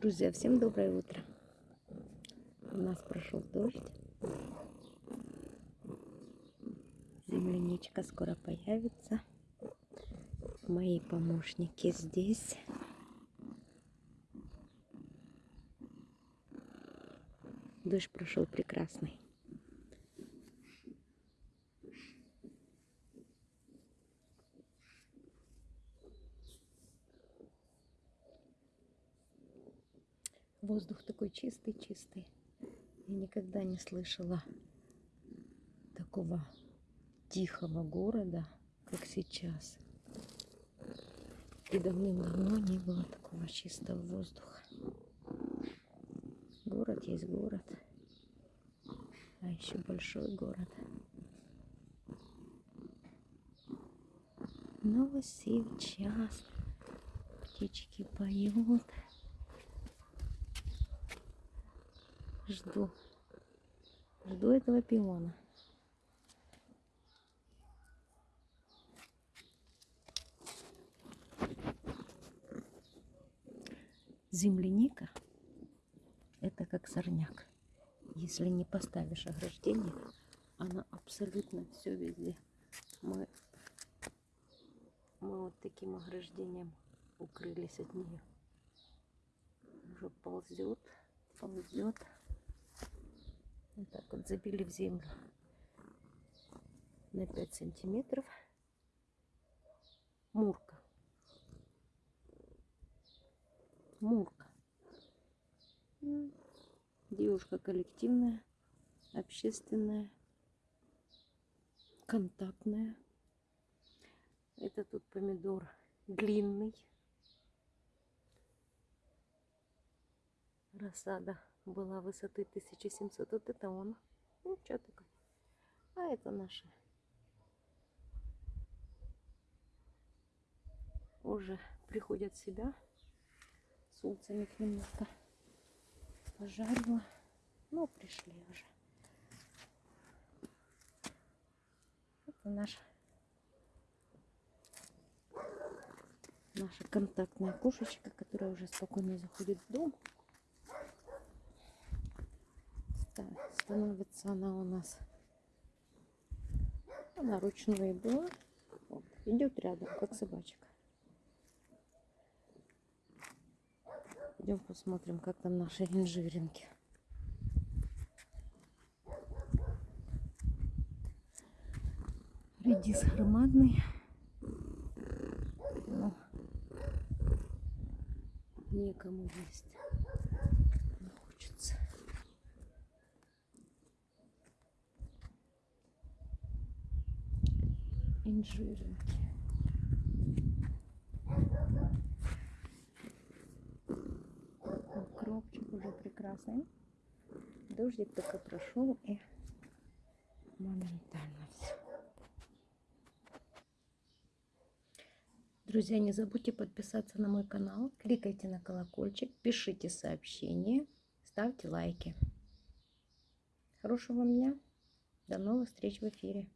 Друзья, всем доброе утро. У нас прошел дождь. Земляничка скоро появится. Мои помощники здесь. Дождь прошел прекрасный. Воздух такой чистый-чистый. Я никогда не слышала такого тихого города, как сейчас. И давным-давно не было такого чистого воздуха. Город есть город, а еще большой город. Но сейчас птички поют. Жду. Жду этого пиона. Земляника – это как сорняк. Если не поставишь ограждение, она абсолютно все везде. Мы, мы вот таким ограждением укрылись от нее. Уже ползет, ползет. Вот так вот забили в землю на 5 сантиметров. Мурка. Мурка. Девушка коллективная, общественная, контактная. Это тут помидор длинный. Рассада была высоты 1700. Вот это он. Ну, что такое? А это наши. Уже приходят в себя. С улицами немножко пожарила. Ну, пришли уже. Это наша наша контактная кошечка, которая уже спокойно заходит в дом. Становится она у нас. Она ручной была. Вот, идет рядом, как собачка. Идем посмотрим, как там наши инжиринки. Редис громадный. Но некому есть. Инжиринки. Укропчик уже прекрасный. Дождик только прошел и моментально все. Друзья, не забудьте подписаться на мой канал, кликайте на колокольчик, пишите сообщения, ставьте лайки. Хорошего вам дня. До новых встреч в эфире.